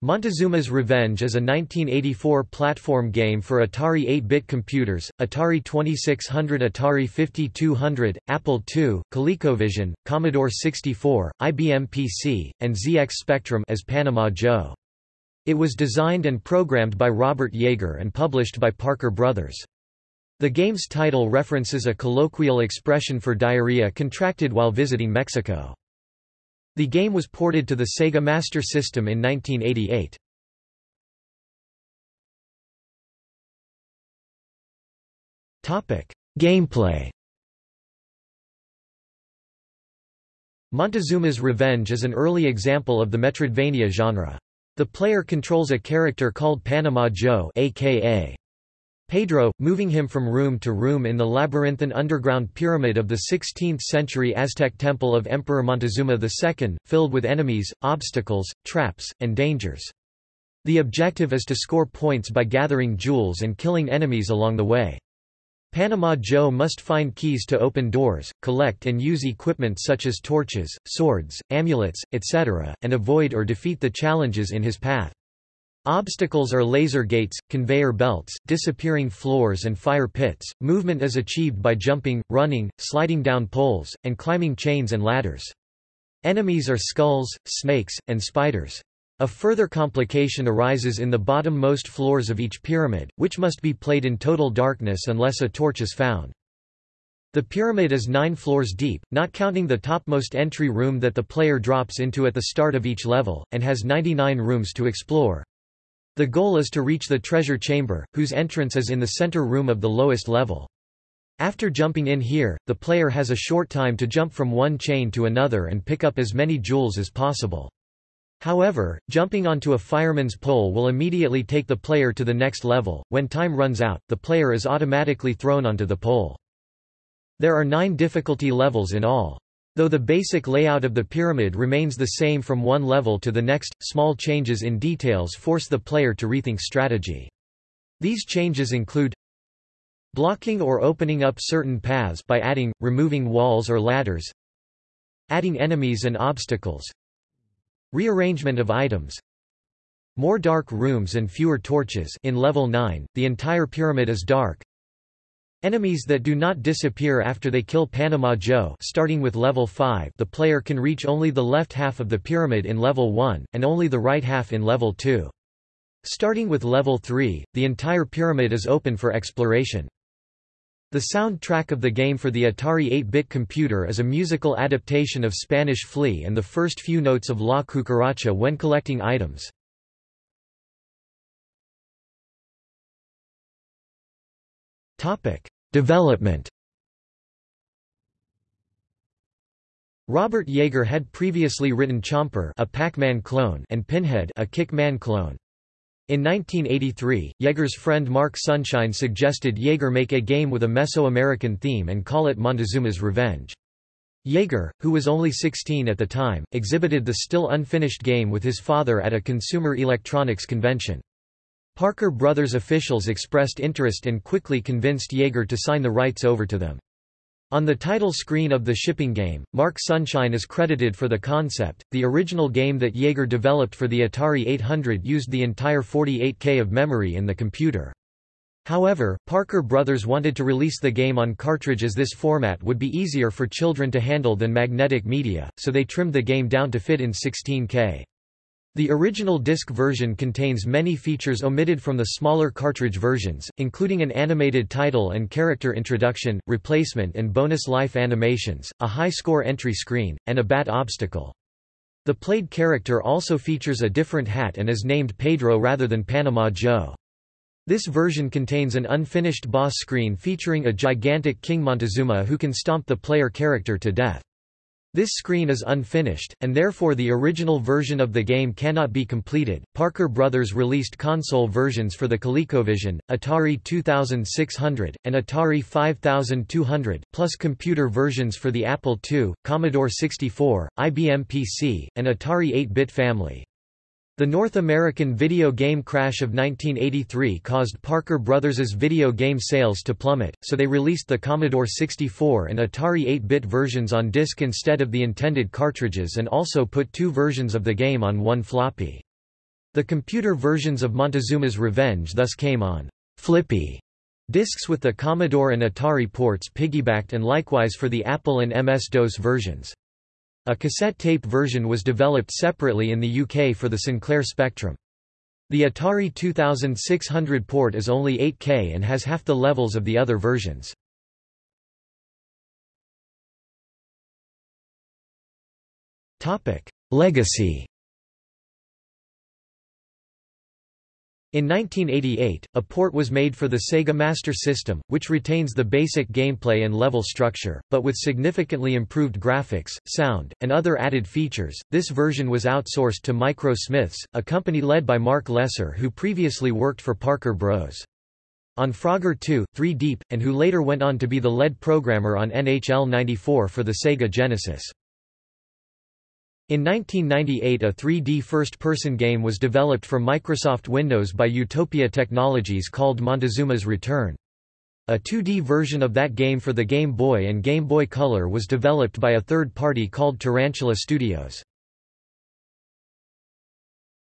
Montezuma's Revenge is a 1984 platform game for Atari 8-bit computers, Atari 2600 Atari 5200, Apple II, ColecoVision, Commodore 64, IBM PC, and ZX Spectrum as Panama Joe. It was designed and programmed by Robert Yeager and published by Parker Brothers. The game's title references a colloquial expression for diarrhea contracted while visiting Mexico. The game was ported to the Sega Master System in 1988. Gameplay Montezuma's Revenge is an early example of the Metroidvania genre. The player controls a character called Panama Joe aka Pedro, moving him from room to room in the labyrinthine underground pyramid of the 16th-century Aztec temple of Emperor Montezuma II, filled with enemies, obstacles, traps, and dangers. The objective is to score points by gathering jewels and killing enemies along the way. Panama Joe must find keys to open doors, collect and use equipment such as torches, swords, amulets, etc., and avoid or defeat the challenges in his path. Obstacles are laser gates, conveyor belts, disappearing floors and fire pits. Movement is achieved by jumping, running, sliding down poles, and climbing chains and ladders. Enemies are skulls, snakes, and spiders. A further complication arises in the bottom-most floors of each pyramid, which must be played in total darkness unless a torch is found. The pyramid is nine floors deep, not counting the topmost entry room that the player drops into at the start of each level, and has 99 rooms to explore. The goal is to reach the treasure chamber, whose entrance is in the center room of the lowest level. After jumping in here, the player has a short time to jump from one chain to another and pick up as many jewels as possible. However, jumping onto a fireman's pole will immediately take the player to the next level. When time runs out, the player is automatically thrown onto the pole. There are nine difficulty levels in all. Though the basic layout of the pyramid remains the same from one level to the next, small changes in details force the player to rethink strategy. These changes include blocking or opening up certain paths by adding, removing walls or ladders, adding enemies and obstacles, rearrangement of items, more dark rooms and fewer torches in level 9, the entire pyramid is dark, Enemies that do not disappear after they kill Panama Joe starting with level 5 the player can reach only the left half of the pyramid in level 1, and only the right half in level 2. Starting with level 3, the entire pyramid is open for exploration. The soundtrack of the game for the Atari 8-bit computer is a musical adaptation of Spanish Flea and the first few notes of La Cucaracha when collecting items. Development. Robert Yeager had previously written Chomper, a Pac-Man clone, and Pinhead, a Kick-Man clone. In 1983, Yeager's friend Mark Sunshine suggested Yeager make a game with a Mesoamerican theme and call it Montezuma's Revenge. Yeager, who was only 16 at the time, exhibited the still unfinished game with his father at a consumer electronics convention. Parker Brothers officials expressed interest and quickly convinced Yeager to sign the rights over to them. On the title screen of the shipping game, Mark Sunshine is credited for the concept. The original game that Yeager developed for the Atari 800 used the entire 48K of memory in the computer. However, Parker Brothers wanted to release the game on cartridge as this format would be easier for children to handle than magnetic media, so they trimmed the game down to fit in 16K. The original disc version contains many features omitted from the smaller cartridge versions, including an animated title and character introduction, replacement and bonus life animations, a high-score entry screen, and a bat obstacle. The played character also features a different hat and is named Pedro rather than Panama Joe. This version contains an unfinished boss screen featuring a gigantic King Montezuma who can stomp the player character to death. This screen is unfinished, and therefore the original version of the game cannot be completed. Parker Brothers released console versions for the ColecoVision, Atari 2600, and Atari 5200, plus computer versions for the Apple II, Commodore 64, IBM PC, and Atari 8-bit family. The North American video game crash of 1983 caused Parker Brothers' video game sales to plummet, so they released the Commodore 64 and Atari 8-bit versions on disc instead of the intended cartridges and also put two versions of the game on one floppy. The computer versions of Montezuma's Revenge thus came on «flippy» disks with the Commodore and Atari ports piggybacked and likewise for the Apple and MS-DOS versions. A cassette tape version was developed separately in the UK for the Sinclair Spectrum. The Atari 2600 port is only 8K and has half the levels of the other versions. Legacy In 1988, a port was made for the Sega Master System, which retains the basic gameplay and level structure, but with significantly improved graphics, sound, and other added features. This version was outsourced to Micro Smiths, a company led by Mark Lesser who previously worked for Parker Bros. On Frogger 2, 3 Deep, and who later went on to be the lead programmer on NHL 94 for the Sega Genesis. In 1998 a 3D first-person game was developed for Microsoft Windows by Utopia Technologies called Montezuma's Return. A 2D version of that game for the Game Boy and Game Boy Color was developed by a third party called Tarantula Studios.